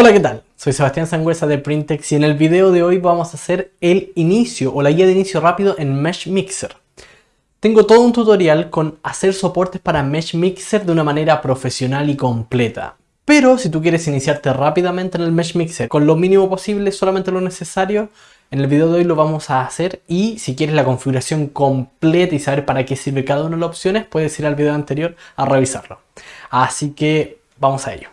Hola, ¿qué tal? Soy Sebastián Sangüesa de Printex y en el video de hoy vamos a hacer el inicio o la guía de inicio rápido en Mesh Mixer. Tengo todo un tutorial con hacer soportes para Mesh Mixer de una manera profesional y completa. Pero si tú quieres iniciarte rápidamente en el Mesh Mixer con lo mínimo posible, solamente lo necesario, en el video de hoy lo vamos a hacer y si quieres la configuración completa y saber para qué sirve cada una de las opciones, puedes ir al video anterior a revisarlo. Así que vamos a ello.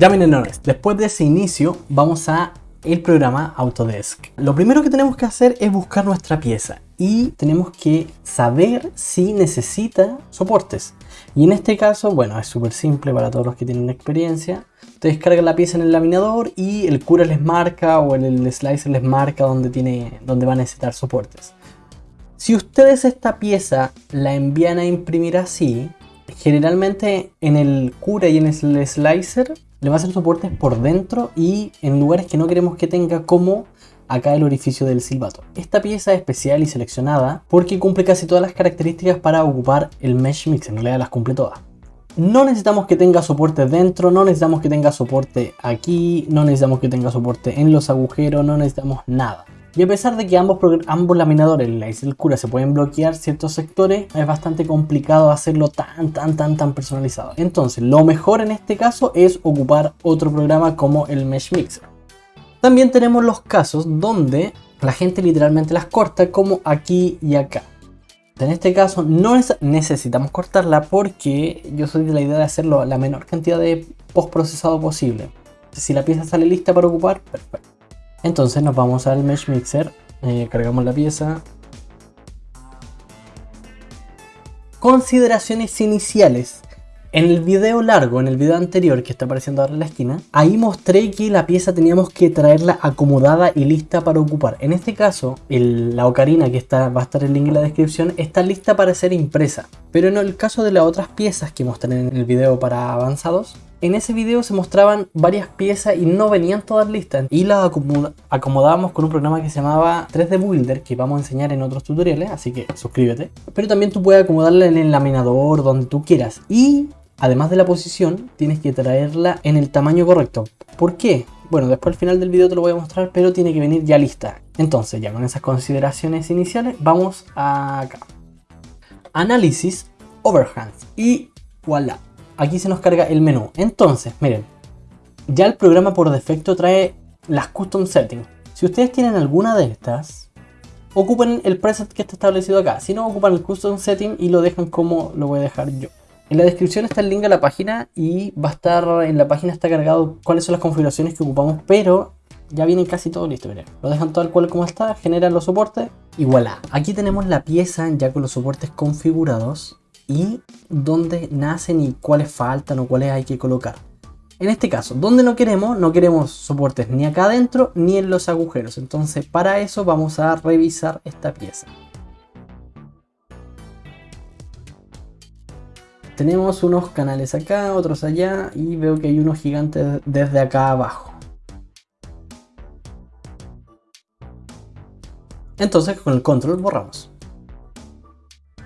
Ya miren, después de ese inicio vamos a el programa Autodesk. Lo primero que tenemos que hacer es buscar nuestra pieza y tenemos que saber si necesita soportes. Y en este caso, bueno, es súper simple para todos los que tienen experiencia. Ustedes cargan la pieza en el laminador y el cura les marca o el, slicer les marca donde, tiene, donde va a necesitar soportes. Si ustedes esta pieza la envían a imprimir así, generalmente en el cura y en el slicer le va a hacer soportes por dentro y en lugares que no queremos que tenga como acá el orificio del silbato. Esta pieza es especial y seleccionada porque cumple casi todas las características para ocupar el Mesh Mix, en realidad las cumple todas. No necesitamos que tenga soporte dentro, no necesitamos que tenga soporte aquí, no necesitamos que tenga soporte en los agujeros, no necesitamos nada. Y a pesar de que ambos, ambos laminadores, la y el cura, se pueden bloquear ciertos sectores, es bastante complicado hacerlo tan, tan, tan, tan personalizado. Entonces, lo mejor en este caso es ocupar otro programa como el Mesh Mixer. También tenemos los casos donde la gente literalmente las corta como aquí y acá. En este caso no necesitamos cortarla porque yo soy de la idea de hacerlo la menor cantidad de postprocesado posible. Si la pieza sale lista para ocupar, perfecto. Entonces nos vamos al Mesh Mixer, eh, cargamos la pieza. Consideraciones iniciales. En el video largo, en el video anterior que está apareciendo ahora en la esquina, ahí mostré que la pieza teníamos que traerla acomodada y lista para ocupar. En este caso, la ocarina que está, va a estar el link en la descripción, está lista para ser impresa. Pero en el caso de las otras piezas que mostré en el video para avanzados, en ese video se mostraban varias piezas y no venían todas listas y las acomodábamos con un programa que se llamaba 3D Builder que vamos a enseñar en otros tutoriales, así que suscríbete. Pero también tú puedes acomodarla en el laminador, donde tú quieras. Y además de la posición, tienes que traerla en el tamaño correcto. ¿Por qué? Bueno, después al final del video te lo voy a mostrar, pero tiene que venir ya lista. Entonces, ya con esas consideraciones iniciales, vamos acá. Análisis, overhands y voilà aquí se nos carga el menú. Entonces, miren, ya el programa por defecto trae las custom settings. Si ustedes tienen alguna de estas, ocupen el preset que está establecido acá. Si no, ocupan el custom setting y lo dejan como lo voy a dejar yo. En la descripción está el link a la página y va a estar en la página está cargado cuáles son las configuraciones que ocupamos, pero ya viene casi todo listo, miren. Lo dejan tal cual como está, generan los soportes y voilà. Aquí tenemos la pieza ya con los soportes configurados y dónde nacen y cuáles faltan o cuáles hay que colocar. En este caso, donde no queremos, no queremos soportes ni acá adentro ni en los agujeros. Entonces para eso vamos a revisar esta pieza. Tenemos unos canales acá, otros allá y veo que hay unos gigantes desde acá abajo. Entonces con el control borramos.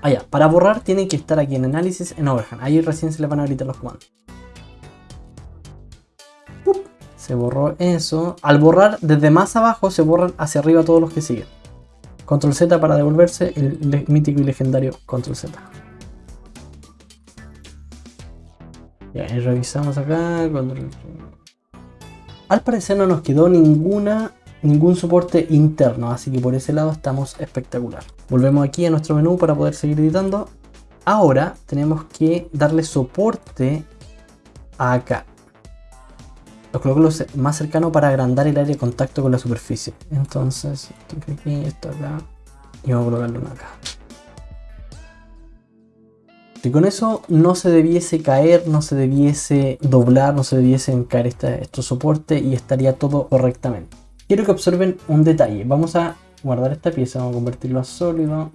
Ah, Para borrar tienen que estar aquí en análisis en overhand. Ahí recién se le van a gritar los comandos. Se borró eso. Al borrar desde más abajo se borran hacia arriba todos los que siguen. Control Z para devolverse el mítico y legendario Control Z. Ya, y revisamos acá. Al parecer no nos quedó ninguna ningún soporte interno, así que por ese lado estamos espectacular. Volvemos aquí a nuestro menú para poder seguir editando. Ahora tenemos que darle soporte acá. Lo coloco más cercano para agrandar el área de contacto con la superficie. Entonces, esto aquí, esto acá. Y vamos a colocarlo acá. Y con eso no se debiese caer, no se debiese doblar, no se debiesen caer estos soportes y estaría todo correctamente quiero que observen un detalle. Vamos a guardar esta pieza, vamos a convertirlo a sólido.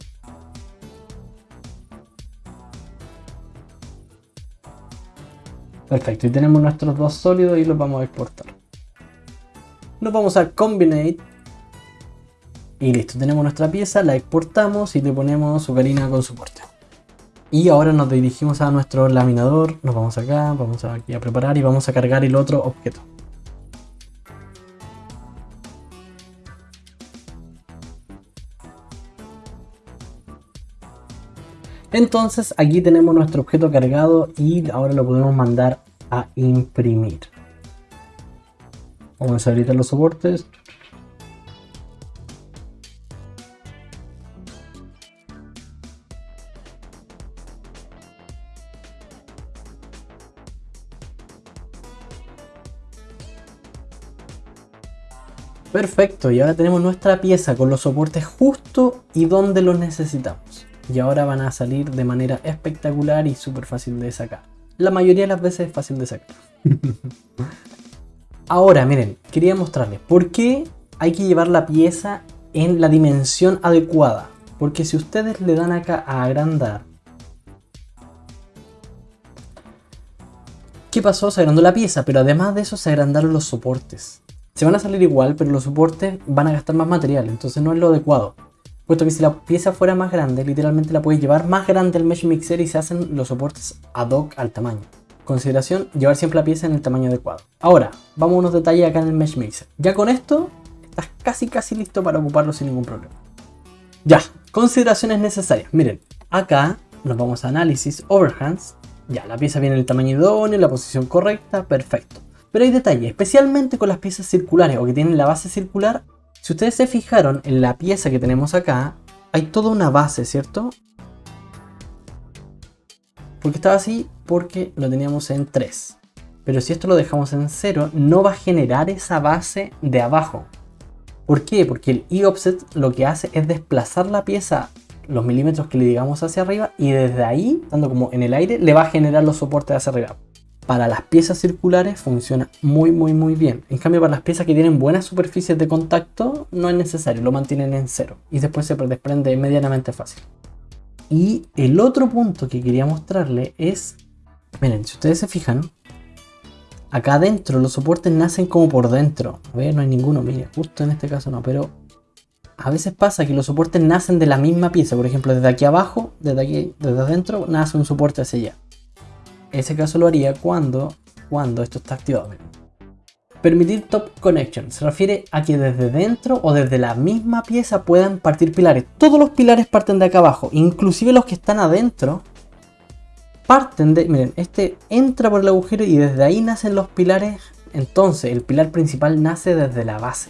Perfecto, y tenemos nuestros dos sólidos y los vamos a exportar. Nos vamos a Combinate. Y listo, tenemos nuestra pieza, la exportamos y le ponemos su carina con soporte. Y ahora nos dirigimos a nuestro laminador, nos vamos acá, vamos aquí a preparar y vamos a cargar el otro objeto. Entonces aquí tenemos nuestro objeto cargado y ahora lo podemos mandar a imprimir. Vamos a habilitar los soportes. Perfecto, y ahora tenemos nuestra pieza con los soportes justo y donde los necesitamos. Y ahora van a salir de manera espectacular y súper fácil de sacar. La mayoría de las veces es fácil de sacar. ahora, miren, quería mostrarles por qué hay que llevar la pieza en la dimensión adecuada. Porque si ustedes le dan acá a agrandar ¿Qué pasó? Se agrandó la pieza, pero además de eso se agrandaron los soportes. Se van a salir igual, pero los soportes van a gastar más material, entonces no es lo adecuado. Puesto que si la pieza fuera más grande, literalmente la puedes llevar más grande al Mesh Mixer y se hacen los soportes ad hoc al tamaño. Consideración, llevar siempre la pieza en el tamaño adecuado. Ahora, vamos a unos detalles acá en el Mesh Mixer. Ya con esto, estás casi casi listo para ocuparlo sin ningún problema. Ya, consideraciones necesarias. Miren, acá nos vamos a análisis, overhands. Ya, la pieza viene en el tamaño idóneo, la posición correcta, perfecto. Pero hay detalles, especialmente con las piezas circulares o que tienen la base circular. Si ustedes se fijaron en la pieza que tenemos acá, hay toda una base, ¿cierto? ¿Por qué estaba así? Porque lo teníamos en 3. Pero si esto lo dejamos en 0, no va a generar esa base de abajo. ¿Por qué? Porque el e-offset lo que hace es desplazar la pieza los milímetros que le digamos hacia arriba y desde ahí, dando como en el aire, le va a generar los soportes hacia arriba para las piezas circulares funciona muy muy muy bien. En cambio para las piezas que tienen buenas superficies de contacto no es necesario, lo mantienen en cero y después se desprende medianamente fácil. Y el otro punto que quería mostrarle es, miren, si ustedes se fijan, acá adentro los soportes nacen como por dentro. A ver, no hay ninguno, mire, justo en este caso no, pero a veces pasa que los soportes nacen de la misma pieza. Por ejemplo, desde aquí abajo, desde aquí, desde adentro, nace un soporte hacia allá. Ese caso lo haría cuando, cuando esto está activado. Permitir top connection se refiere a que desde dentro o desde la misma pieza puedan partir pilares. Todos los pilares parten de acá abajo, inclusive los que están adentro parten de, miren, este entra por el agujero y desde ahí nacen los pilares. Entonces el pilar principal nace desde la base.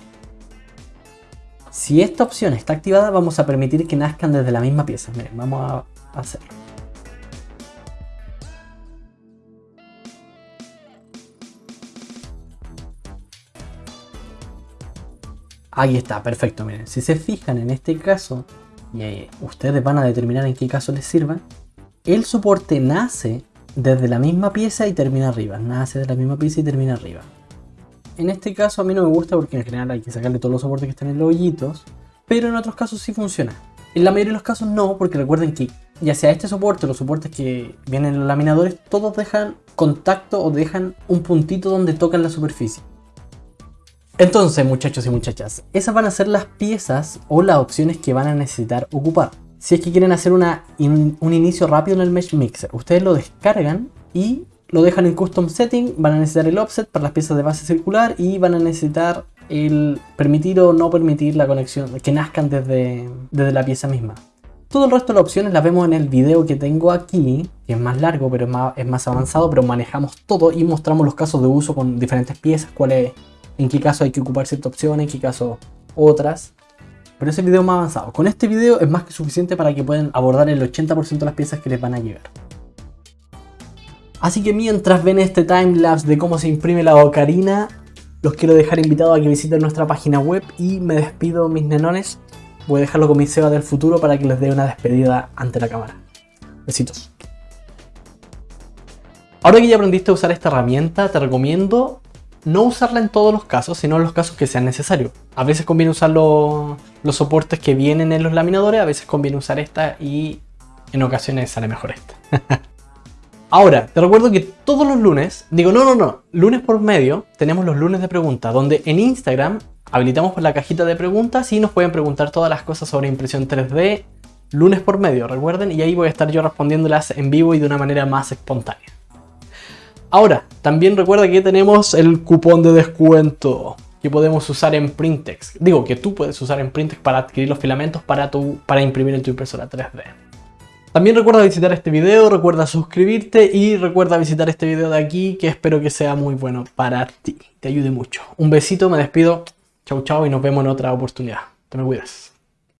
Si esta opción está activada vamos a permitir que nazcan desde la misma pieza. Miren, vamos a hacerlo. Ahí está, perfecto. Miren, si se fijan en este caso, y ustedes van a determinar en qué caso les sirva, el soporte nace desde la misma pieza y termina arriba. Nace de la misma pieza y termina arriba. En este caso a mí no me gusta porque en general hay que sacarle todos los soportes que están en los hoyitos, pero en otros casos sí funciona. En la mayoría de los casos no, porque recuerden que ya sea este soporte o los soportes que vienen en los laminadores, todos dejan contacto o dejan un puntito donde tocan la superficie. Entonces, muchachos y muchachas, esas van a ser las piezas o las opciones que van a necesitar ocupar. Si es que quieren hacer un inicio rápido en el Mesh Mixer, ustedes lo descargan y lo dejan en Custom Setting, van a necesitar el offset para las piezas de base circular y van a necesitar el permitir o no permitir la conexión, que nazcan desde, desde la pieza misma. Todo el resto de las opciones las vemos en el video que tengo aquí, que es más largo pero es más, es más avanzado, pero manejamos todo y mostramos los casos de uso con diferentes piezas, cuál es en qué caso hay que ocupar cierta opción, en qué caso otras. Pero ese video más avanzado. Con este video es más que suficiente para que puedan abordar el 80% de las piezas que les van a llegar. Así que mientras ven este timelapse de cómo se imprime la ocarina, los quiero dejar invitados a que visiten nuestra página web y me despido mis nenones. Voy a dejarlo con mi Seba del futuro para que les dé una despedida ante la cámara. Besitos. Ahora que ya aprendiste a usar esta herramienta, te recomiendo no usarla en todos los casos, sino en los casos que sean necesarios. A veces conviene usar los, soportes que vienen en los laminadores, a veces conviene usar esta y en ocasiones sale mejor esta. Ahora, te recuerdo que todos los lunes, digo no, no, no, lunes por medio, tenemos los lunes de preguntas, donde en Instagram habilitamos la cajita de preguntas y nos pueden preguntar todas las cosas sobre impresión 3D, lunes por medio, recuerden, y ahí voy a estar yo respondiéndolas en vivo y de una manera más espontánea. Ahora, también recuerda que tenemos el cupón de descuento que podemos usar en Printex. Digo, que tú puedes usar en Printex para adquirir los filamentos para, tu, para imprimir en tu impresora 3D. También recuerda visitar este video, recuerda suscribirte y recuerda visitar este video de aquí que espero que sea muy bueno para ti, te ayude mucho. Un besito, me despido, chau chau y nos vemos en otra oportunidad. Te me cuidas.